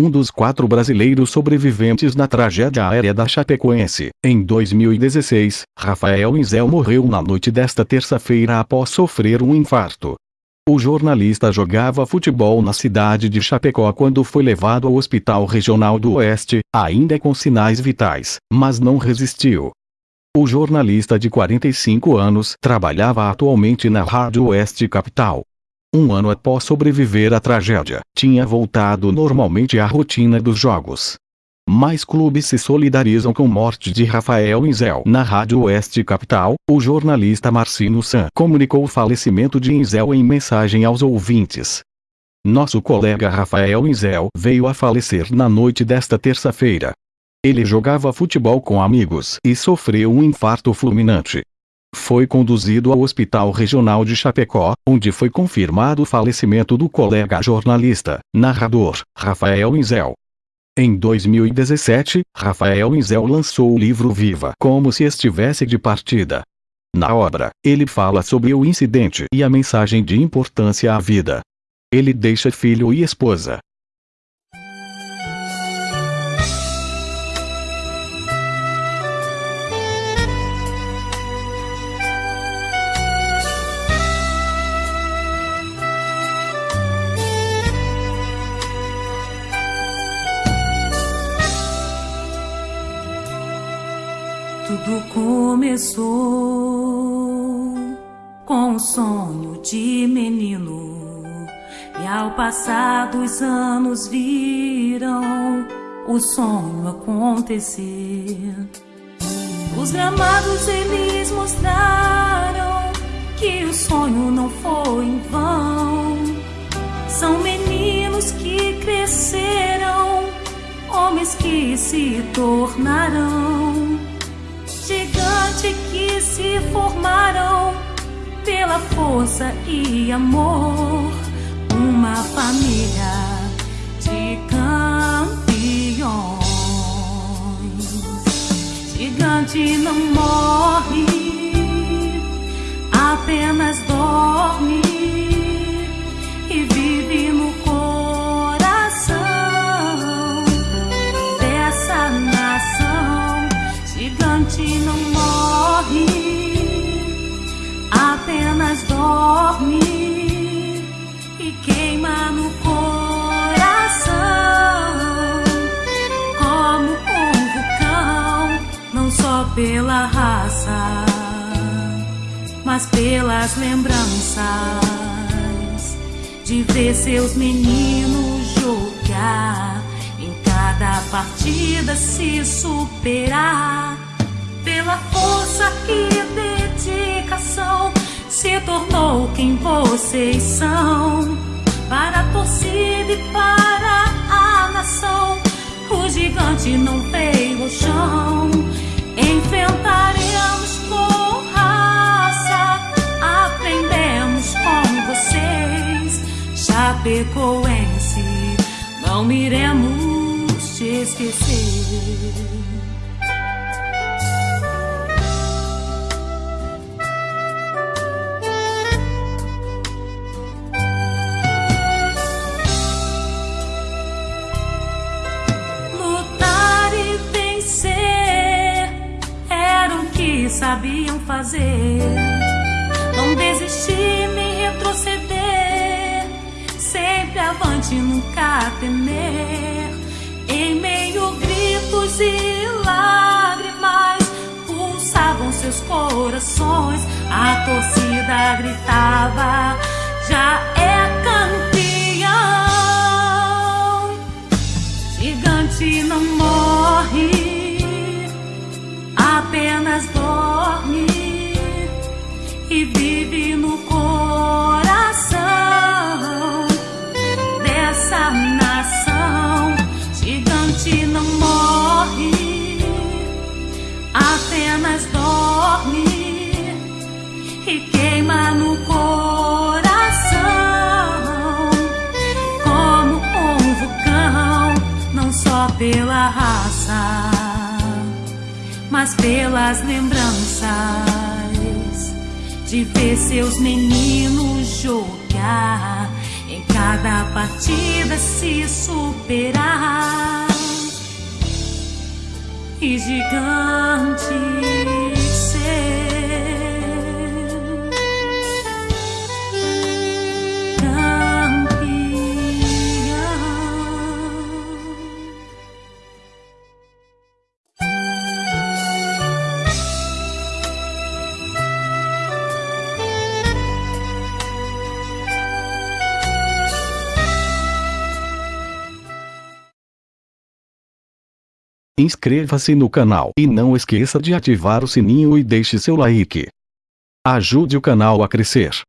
um dos quatro brasileiros sobreviventes na tragédia aérea da Chapecoense. Em 2016, Rafael Inzel morreu na noite desta terça-feira após sofrer um infarto. O jornalista jogava futebol na cidade de Chapecó quando foi levado ao Hospital Regional do Oeste, ainda com sinais vitais, mas não resistiu. O jornalista de 45 anos trabalhava atualmente na Rádio Oeste Capital. Um ano após sobreviver à tragédia, tinha voltado normalmente à rotina dos jogos. Mais clubes se solidarizam com morte de Rafael Inzel. Na Rádio Oeste Capital, o jornalista Marcino San comunicou o falecimento de Inzel em mensagem aos ouvintes. Nosso colega Rafael Inzel veio a falecer na noite desta terça-feira. Ele jogava futebol com amigos e sofreu um infarto fulminante. Foi conduzido ao Hospital Regional de Chapecó, onde foi confirmado o falecimento do colega jornalista, narrador, Rafael Inzel. Em 2017, Rafael Inzel lançou o livro Viva como se estivesse de partida. Na obra, ele fala sobre o incidente e a mensagem de importância à vida. Ele deixa filho e esposa, Tudo começou com um sonho de menino, e ao passar dos anos viram o sonho acontecer. Os gramados eles mostraram que o sonho não foi em vão. São meninos que cresceram, homens que se tornarão se formaram pela força e amor. Uma família de campeões. Gigante não morre, apenas dorme pela raça, mas pelas lembranças de ver seus meninos jogar. Em cada partida se superar pela força e dedicação se tornou quem vocês são. Para a torcida e para a nação o gigante não veio ao chão enfrentaremos com raça aprendemos com vocês. Chapecoense não iremos te esquecer sabiam fazer. Não desistir nem retroceder, sempre avante, nunca temer. Em meio gritos e lágrimas, pulsavam seus corações. A torcida gritava: já é campeão. Gigante não morre, apenas dorme pela raça, mas pelas lembranças de ver seus meninos jogar. Em cada partida se superar. E gigante Inscreva-se no canal e não esqueça de ativar o sininho e deixe seu like. Ajude o canal a crescer.